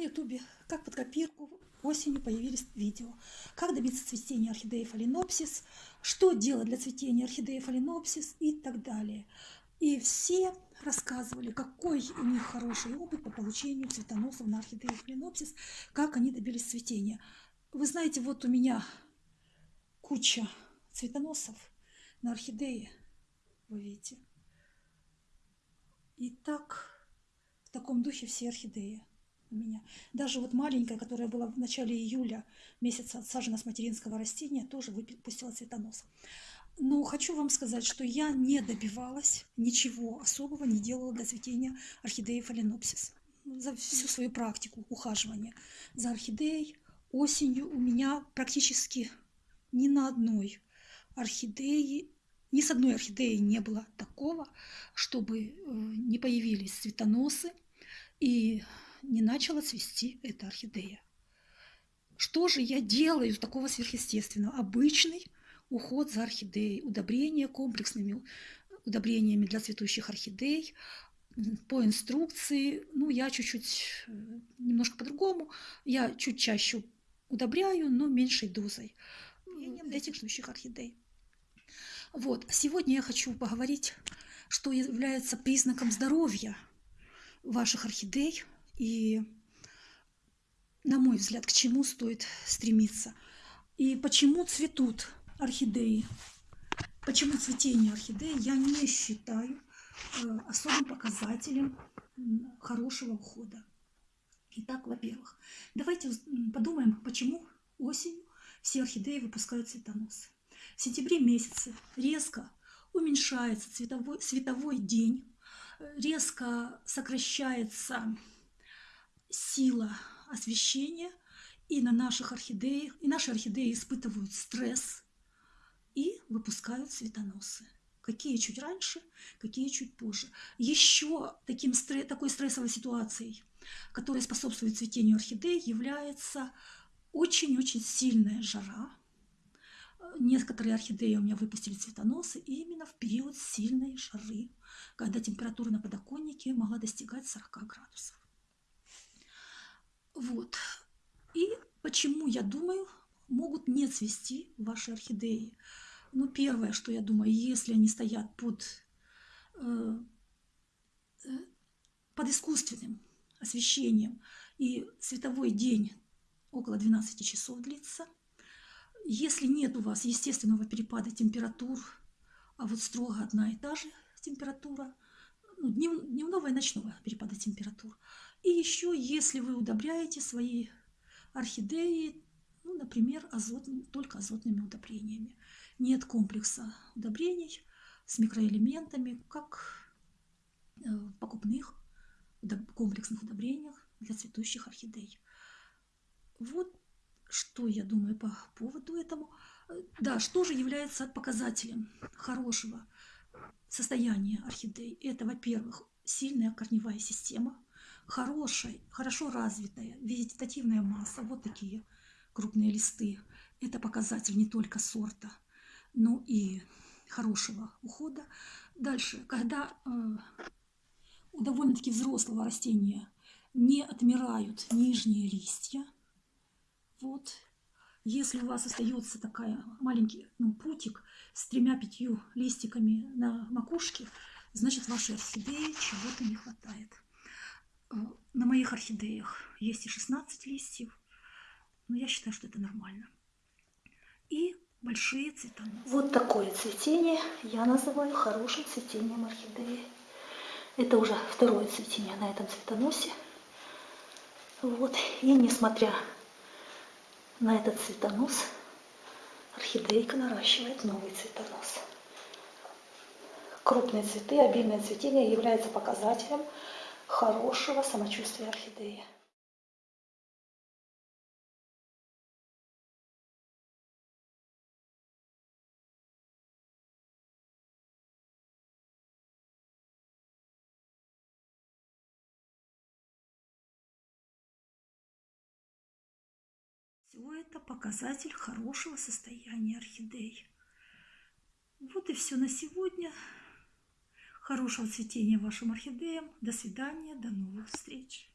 ютубе, как под копирку, осенью появились видео. Как добиться цветения орхидеи фаленопсис, что делать для цветения орхидеи фаленопсис и так далее. И все рассказывали, какой у них хороший опыт по получению цветоносов на орхидеи фаленопсис, как они добились цветения. Вы знаете, вот у меня куча цветоносов на орхидеи, вы видите. И так, в таком духе все орхидеи у меня. Даже вот маленькая, которая была в начале июля месяца отсажена с материнского растения, тоже выпустила цветонос. Но хочу вам сказать, что я не добивалась ничего особого, не делала для цветения орхидеи фаленопсис. За всю свою практику ухаживания за орхидеей осенью у меня практически ни на одной орхидеи, ни с одной орхидеей не было такого, чтобы э, не появились цветоносы и не начала цвести эта орхидея. Что же я делаю такого сверхъестественного? Обычный уход за орхидеей, удобрение комплексными удобрениями для цветущих орхидей, по инструкции, ну, я чуть-чуть, э, немножко по-другому, я чуть чаще удобряю, но меньшей дозой этих цветущих орхидей. Вот, сегодня я хочу поговорить, что является признаком здоровья ваших орхидей, и, на мой взгляд, к чему стоит стремиться. И почему цветут орхидеи. Почему цветение орхидеи я не считаю э, особым показателем хорошего ухода. Итак, во-первых, давайте подумаем, почему осенью все орхидеи выпускают цветоносы. В сентябре месяце резко уменьшается цветовой, световой день, резко сокращается сила освещения, и на наших орхидеях, и наши орхидеи испытывают стресс и выпускают цветоносы. Какие чуть раньше, какие чуть позже. Еще таким, такой стрессовой ситуацией, которая способствует цветению орхидей, является очень-очень сильная жара. Некоторые орхидеи у меня выпустили цветоносы именно в период сильной жары, когда температура на подоконнике могла достигать 40 градусов. Вот. И почему, я думаю, могут не цвести ваши орхидеи. Ну, первое, что я думаю, если они стоят под, э, э, под искусственным освещением, и световой день около 12 часов длится, если нет у вас естественного перепада температур, а вот строго одна и та же температура, ну, дневного и ночного перепада температур, и еще, если вы удобряете свои орхидеи, ну, например, азот, только азотными удобрениями. Нет комплекса удобрений с микроэлементами, как в э, покупных комплексных удобрениях для цветущих орхидей. Вот что я думаю по поводу этому. Да, что же является показателем хорошего состояния орхидей? Это, во-первых, сильная корневая система – хорошая, хорошо развитая вегетативная масса, вот такие крупные листы, это показатель не только сорта, но и хорошего ухода. Дальше, когда э, у довольно-таки взрослого растения не отмирают нижние листья, вот, если у вас остается такая маленький ну, путик с тремя-пятью листиками на макушке, значит вашей орхидеи чего-то не хватает. Э, на моих орхидеях есть и 16 листьев, но я считаю, что это нормально. И большие цвета. Вот такое цветение я называю хорошим цветением орхидеи. Это уже второе цветение на этом цветоносе. Вот. И несмотря на этот цветонос, орхидейка наращивает новый цветонос. Крупные цветы, обильное цветение является показателем хорошего самочувствия орхидеи. Все это показатель хорошего состояния орхидей. Вот и все на сегодня. Хорошего цветения вашим орхидеям. До свидания, до новых встреч.